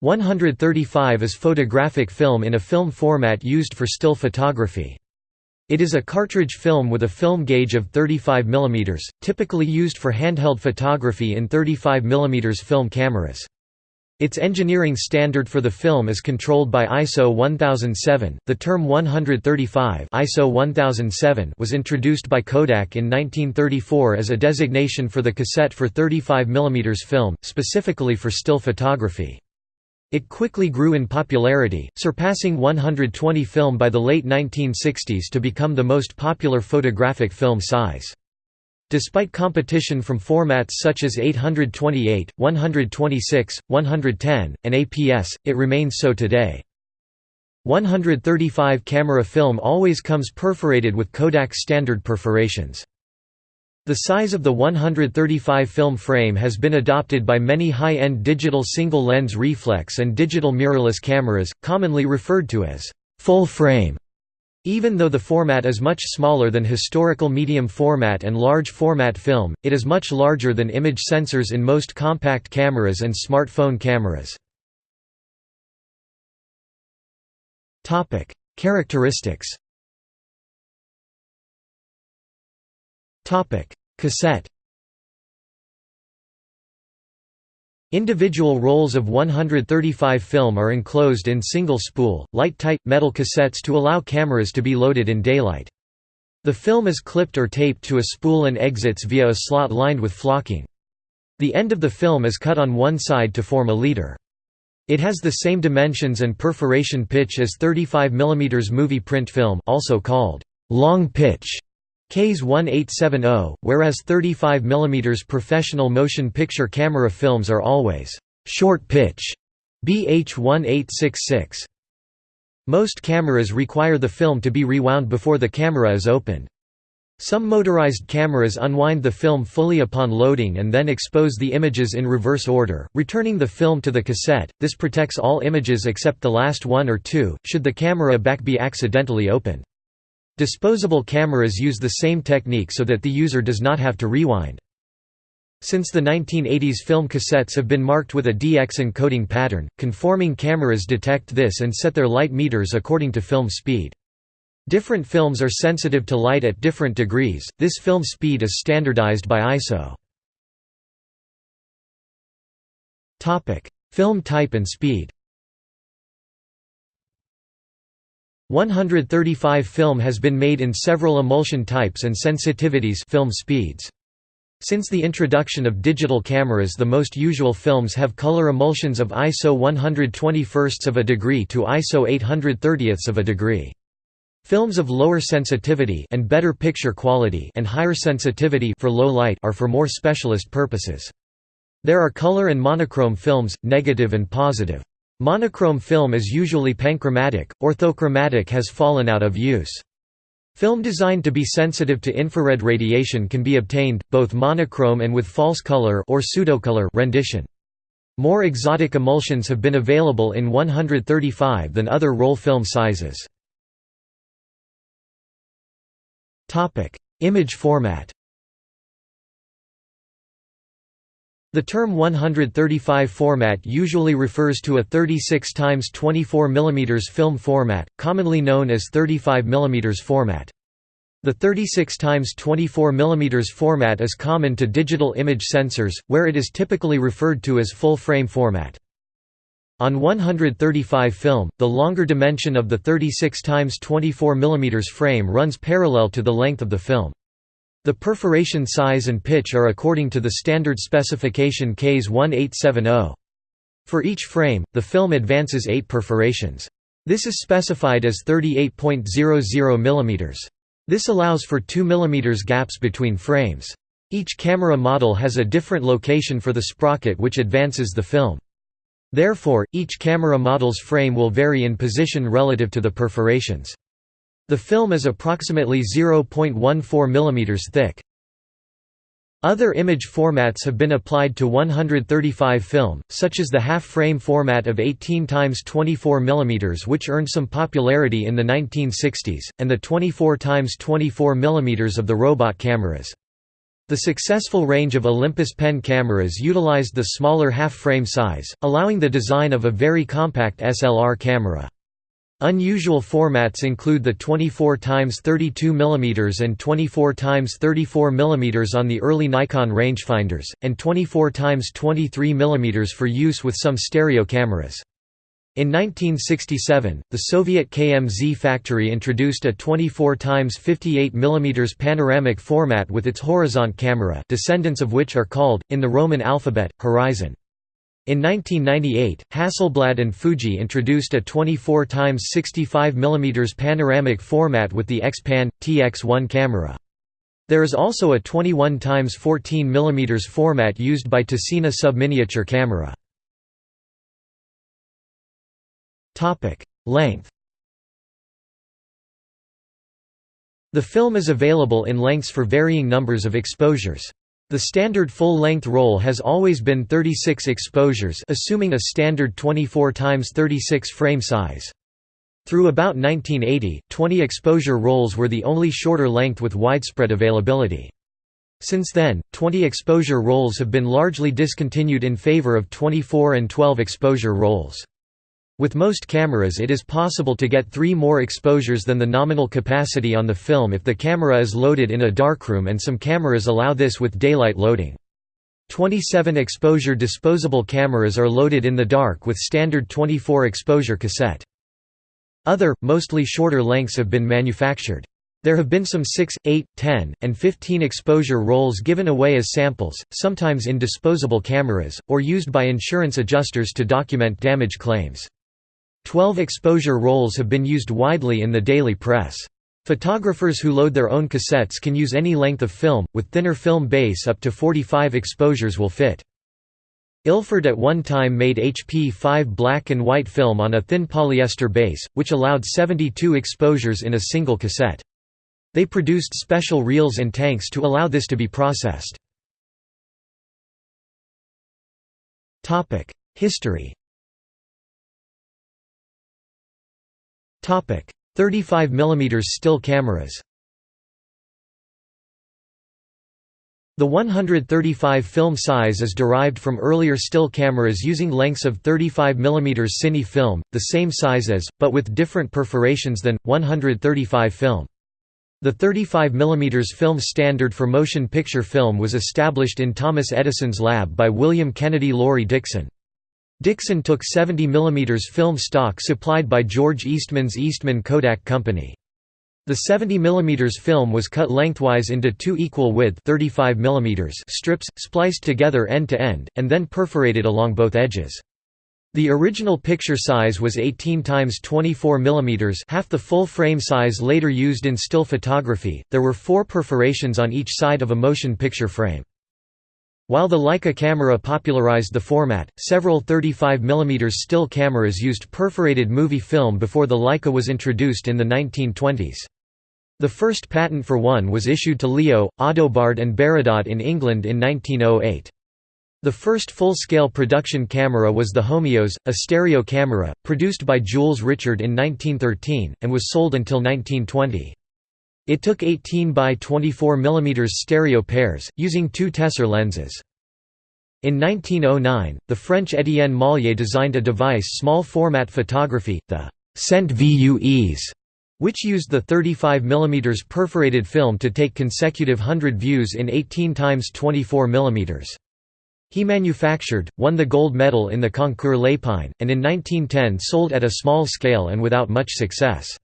135 is photographic film in a film format used for still photography. It is a cartridge film with a film gauge of 35 mm, typically used for handheld photography in 35 mm film cameras. Its engineering standard for the film is controlled by ISO 1007. The term 135 ISO 1007 was introduced by Kodak in 1934 as a designation for the cassette for 35 mm film, specifically for still photography. It quickly grew in popularity, surpassing 120 film by the late 1960s to become the most popular photographic film size. Despite competition from formats such as 828, 126, 110, and APS, it remains so today. 135 camera film always comes perforated with Kodak standard perforations. The size of the 135 film frame has been adopted by many high-end digital single-lens reflex and digital mirrorless cameras, commonly referred to as full frame. Even though the format is much smaller than historical medium format and large format film, it is much larger than image sensors in most compact cameras and smartphone cameras. Characteristics Cassette Individual rolls of 135 film are enclosed in single-spool, light-tight, metal cassettes to allow cameras to be loaded in daylight. The film is clipped or taped to a spool and exits via a slot lined with flocking. The end of the film is cut on one side to form a leader. It has the same dimensions and perforation pitch as 35 mm movie print film also called long pitch KS 1870, whereas 35 mm professional motion picture camera films are always short pitch BH 1866. Most cameras require the film to be rewound before the camera is opened. Some motorized cameras unwind the film fully upon loading and then expose the images in reverse order, returning the film to the cassette. This protects all images except the last one or two, should the camera back be accidentally opened. Disposable cameras use the same technique so that the user does not have to rewind. Since the 1980s film cassettes have been marked with a DX encoding pattern, conforming cameras detect this and set their light meters according to film speed. Different films are sensitive to light at different degrees, this film speed is standardized by ISO. Film type and speed 135 film has been made in several emulsion types and sensitivities film speeds. Since the introduction of digital cameras the most usual films have color emulsions of ISO 121 of a degree to ISO 830 of a degree. Films of lower sensitivity and better picture quality and higher sensitivity for low light are for more specialist purposes. There are color and monochrome films, negative and positive. Monochrome film is usually panchromatic, orthochromatic has fallen out of use. Film designed to be sensitive to infrared radiation can be obtained, both monochrome and with false color or pseudocolor rendition. More exotic emulsions have been available in 135 than other roll film sizes. Image format The term 135 format usually refers to a 36 x 24 mm film format, commonly known as 35 mm format. The 36 x 24 mm format is common to digital image sensors, where it is typically referred to as full-frame format. On 135 film, the longer dimension of the 36 x 24 mm frame runs parallel to the length of the film. The perforation size and pitch are according to the standard specification KS 1870. For each frame, the film advances 8 perforations. This is specified as 38.00 mm. This allows for 2 mm gaps between frames. Each camera model has a different location for the sprocket which advances the film. Therefore, each camera model's frame will vary in position relative to the perforations. The film is approximately 0.14 mm thick. Other image formats have been applied to 135 film, such as the half-frame format of 18 x 24 mm which earned some popularity in the 1960s, and the 24 x 24 mm of the robot cameras. The successful range of Olympus pen cameras utilized the smaller half-frame size, allowing the design of a very compact SLR camera. Unusual formats include the 24x32 mm and 24x34 mm on the early Nikon rangefinders, and 24x23 mm for use with some stereo cameras. In 1967, the Soviet KMZ factory introduced a 24 x 58 mm panoramic format with its horizont camera descendants of which are called, in the Roman alphabet, horizon. In 1998, Hasselblad and Fuji introduced a 24 x 65 mm panoramic format with the X-Pan, TX1 camera. There is also a 21 x 14 mm format used by Tessina subminiature camera. Length The film is available in lengths for varying numbers of exposures. The standard full-length roll has always been 36 exposures assuming a standard 24 x 36 frame size. Through about 1980, 20 exposure rolls were the only shorter length with widespread availability. Since then, 20 exposure rolls have been largely discontinued in favor of 24 and 12 exposure rolls. With most cameras it is possible to get three more exposures than the nominal capacity on the film if the camera is loaded in a darkroom and some cameras allow this with daylight loading. 27 exposure disposable cameras are loaded in the dark with standard 24 exposure cassette. Other, mostly shorter lengths have been manufactured. There have been some 6, 8, 10, and 15 exposure rolls given away as samples, sometimes in disposable cameras, or used by insurance adjusters to document damage claims. Twelve exposure rolls have been used widely in the daily press. Photographers who load their own cassettes can use any length of film, with thinner film base up to 45 exposures will fit. Ilford at one time made HP5 black and white film on a thin polyester base, which allowed 72 exposures in a single cassette. They produced special reels and tanks to allow this to be processed. History 35 mm still cameras The 135 film size is derived from earlier still cameras using lengths of 35 mm cine film, the same size as, but with different perforations than, 135 film. The 35 mm film standard for motion picture film was established in Thomas Edison's lab by William Kennedy Laurie Dickson. Dickson took 70 mm film stock supplied by George Eastman's Eastman Kodak Company. The 70 mm film was cut lengthwise into two equal width 35 mm strips, spliced together end to end, and then perforated along both edges. The original picture size was 18 x 24 mm, half the full frame size later used in still photography. There were 4 perforations on each side of a motion picture frame. While the Leica camera popularized the format, several 35 mm still cameras used perforated movie film before the Leica was introduced in the 1920s. The first patent for one was issued to Leo, Audobard and Baradat in England in 1908. The first full-scale production camera was the Homeos, a stereo camera, produced by Jules Richard in 1913, and was sold until 1920. It took 18 by 24 mm stereo pairs, using two Tessar lenses. In 1909, the French Étienne Mollier designed a device small format photography, the Cent VUEs, which used the 35 mm perforated film to take consecutive 100 views in 18 x 24 mm. He manufactured, won the gold medal in the Concours Lépine, and in 1910 sold at a small scale and without much success.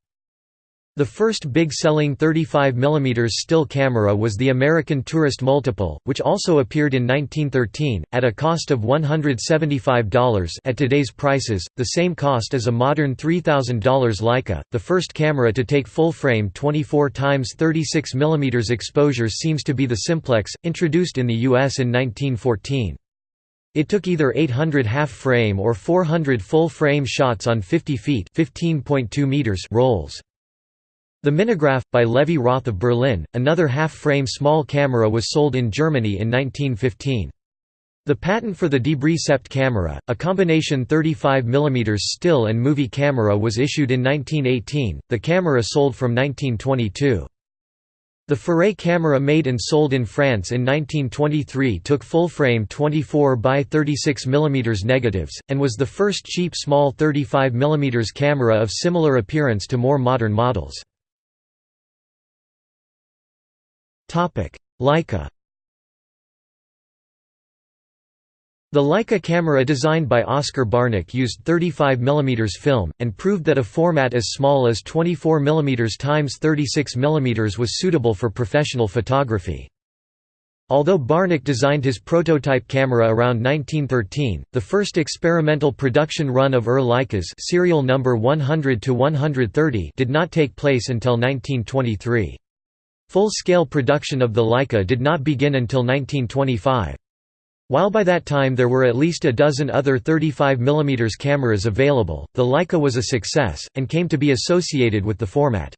The first big-selling 35 mm still camera was the American Tourist Multiple, which also appeared in 1913, at a cost of $175 at today's prices, the same cost as a modern $3,000 Leica. The first camera to take full-frame 24 x 36 mm exposure seems to be the Simplex, introduced in the U.S. in 1914. It took either 800 half-frame or 400 full-frame shots on 50 feet meters rolls. The Minigraph, by Levy-Roth of Berlin, another half-frame small camera was sold in Germany in 1915. The patent for the Debrie Sept camera, a combination 35 mm still and movie camera was issued in 1918, the camera sold from 1922. The Furet camera made and sold in France in 1923 took full-frame 24 by 36 mm negatives, and was the first cheap small 35 mm camera of similar appearance to more modern models. Leica The Leica camera designed by Oscar Barnack used 35 mm film, and proved that a format as small as 24 mm x 36 mm was suitable for professional photography. Although Barnack designed his prototype camera around 1913, the first experimental production run of ER Leicas serial number 100 did not take place until 1923. Full-scale production of the Leica did not begin until 1925. While by that time there were at least a dozen other 35 mm cameras available, the Leica was a success, and came to be associated with the format.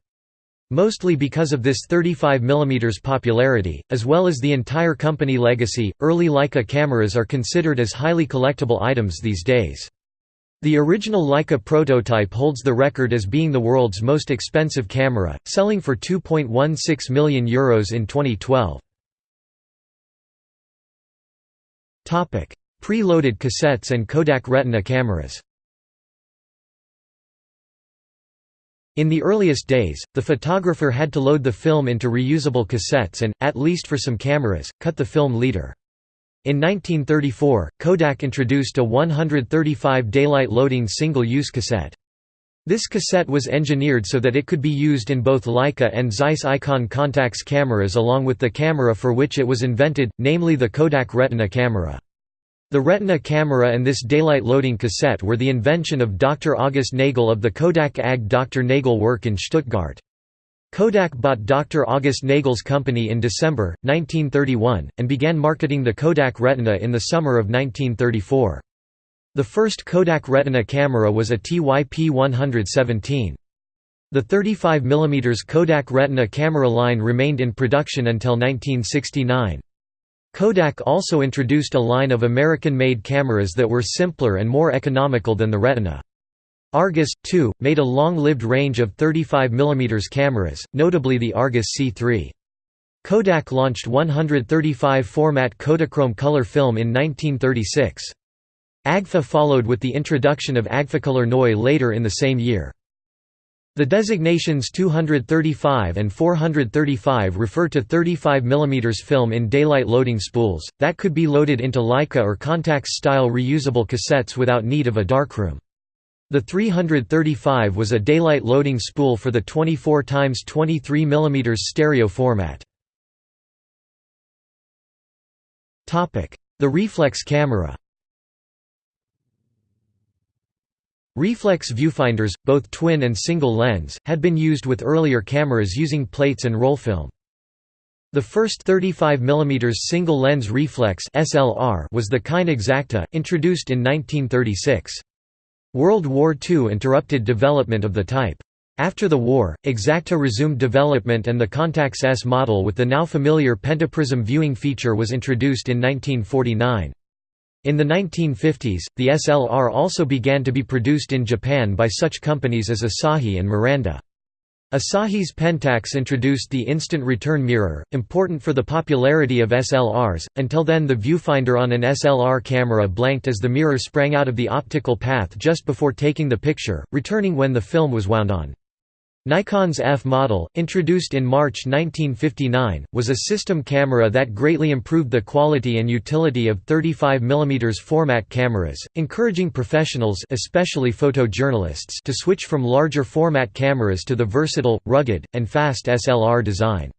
Mostly because of this 35 mm popularity, as well as the entire company legacy, early Leica cameras are considered as highly collectible items these days. The original Leica prototype holds the record as being the world's most expensive camera, selling for €2.16 million Euros in 2012. Pre-loaded cassettes and Kodak Retina cameras In the earliest days, the photographer had to load the film into reusable cassettes and, at least for some cameras, cut the film leader. In 1934, Kodak introduced a 135 daylight loading single-use cassette. This cassette was engineered so that it could be used in both Leica and Zeiss Icon Contax cameras along with the camera for which it was invented, namely the Kodak Retina camera. The Retina camera and this daylight loading cassette were the invention of Dr. August Nagel of the Kodak AG Dr. Nagel Werk in Stuttgart. Kodak bought Dr. August Nagel's company in December, 1931, and began marketing the Kodak Retina in the summer of 1934. The first Kodak Retina camera was a TYP 117. The 35 mm Kodak Retina camera line remained in production until 1969. Kodak also introduced a line of American-made cameras that were simpler and more economical than the Retina. Argus, too, made a long-lived range of 35 mm cameras, notably the Argus C3. Kodak launched 135 format Kodachrome color film in 1936. Agfa followed with the introduction of Agfacolor Neue later in the same year. The designations 235 and 435 refer to 35 mm film in daylight loading spools, that could be loaded into Leica or Contax-style reusable cassettes without need of a darkroom. The 335 was a daylight loading spool for the 24 x 23 mm stereo format. The reflex camera Reflex viewfinders, both twin and single lens, had been used with earlier cameras using plates and roll film. The first 35 mm single lens reflex was the Kine Exakta, introduced in 1936. World War II interrupted development of the type. After the war, Exakta resumed development and the Contax S model with the now familiar pentaprism viewing feature was introduced in 1949. In the 1950s, the SLR also began to be produced in Japan by such companies as Asahi and Miranda. Asahi's Pentax introduced the instant return mirror, important for the popularity of SLRs. Until then, the viewfinder on an SLR camera blanked as the mirror sprang out of the optical path just before taking the picture, returning when the film was wound on. Nikon's F model, introduced in March 1959, was a system camera that greatly improved the quality and utility of 35 mm format cameras, encouraging professionals especially photojournalists to switch from larger format cameras to the versatile, rugged, and fast SLR design.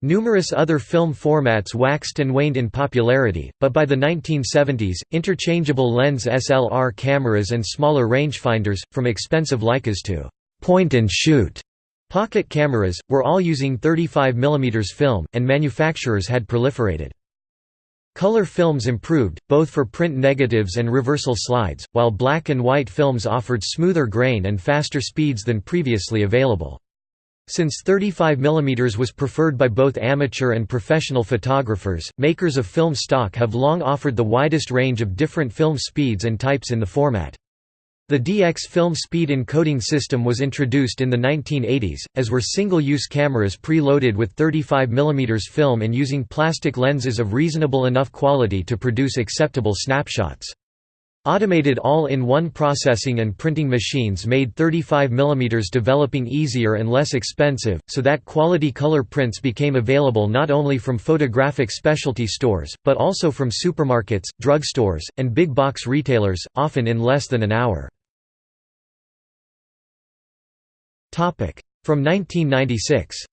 Numerous other film formats waxed and waned in popularity, but by the 1970s, interchangeable lens SLR cameras and smaller rangefinders, from expensive Leicas to point and shoot pocket cameras, were all using 35 mm film, and manufacturers had proliferated. Color films improved, both for print negatives and reversal slides, while black and white films offered smoother grain and faster speeds than previously available. Since 35 mm was preferred by both amateur and professional photographers, makers of film stock have long offered the widest range of different film speeds and types in the format. The DX film speed encoding system was introduced in the 1980s, as were single-use cameras pre-loaded with 35 mm film and using plastic lenses of reasonable enough quality to produce acceptable snapshots. Automated all-in-one processing and printing machines made 35 mm developing easier and less expensive, so that quality color prints became available not only from photographic specialty stores, but also from supermarkets, drugstores, and big box retailers, often in less than an hour. From 1996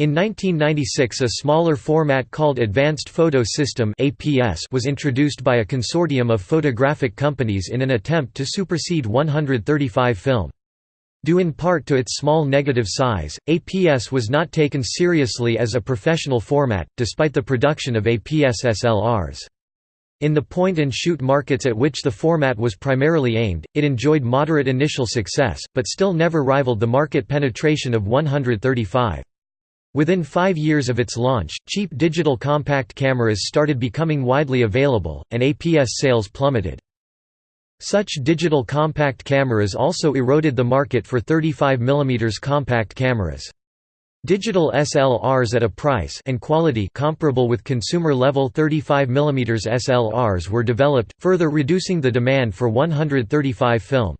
In 1996 a smaller format called Advanced Photo System was introduced by a consortium of photographic companies in an attempt to supersede 135 film. Due in part to its small negative size, APS was not taken seriously as a professional format, despite the production of APS SLRs. In the point-and-shoot markets at which the format was primarily aimed, it enjoyed moderate initial success, but still never rivaled the market penetration of 135. Within five years of its launch, cheap digital compact cameras started becoming widely available, and APS sales plummeted. Such digital compact cameras also eroded the market for 35 mm compact cameras. Digital SLRs at a price and quality comparable with consumer-level 35 mm SLRs were developed, further reducing the demand for 135 film.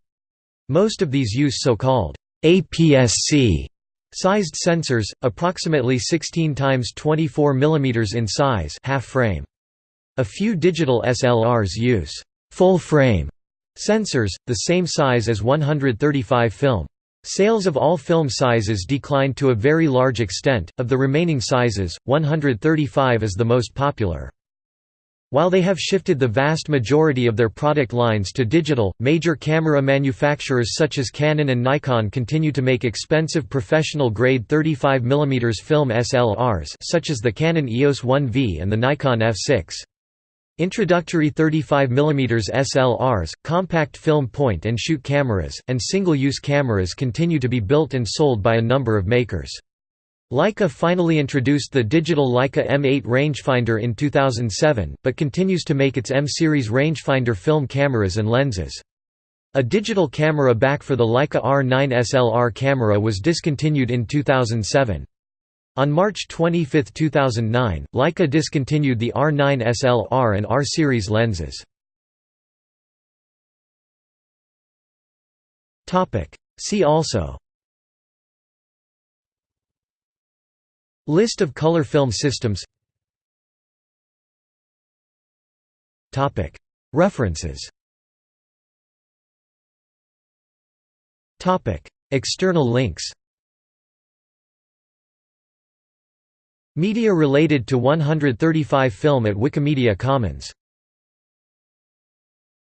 Most of these use so-called APS-C sized sensors, approximately 16 times 24 mm in size half frame. A few digital SLRs use full-frame sensors, the same size as 135 film. Sales of all film sizes declined to a very large extent, of the remaining sizes, 135 is the most popular. While they have shifted the vast majority of their product lines to digital, major camera manufacturers such as Canon and Nikon continue to make expensive professional-grade 35 mm film SLRs such as the Canon EOS 1V and the Nikon F6. Introductory 35 mm SLRs, compact film point-and-shoot cameras, and single-use cameras continue to be built and sold by a number of makers. Leica finally introduced the digital Leica M8 rangefinder in 2007, but continues to make its M-series rangefinder film cameras and lenses. A digital camera back for the Leica R9 SLR camera was discontinued in 2007. On March 25, 2009, Leica discontinued the R9 SLR and R-series lenses. Topic. See also. List of color film systems. Topic. References. Topic. External links Media related to 135 film at Wikimedia Commons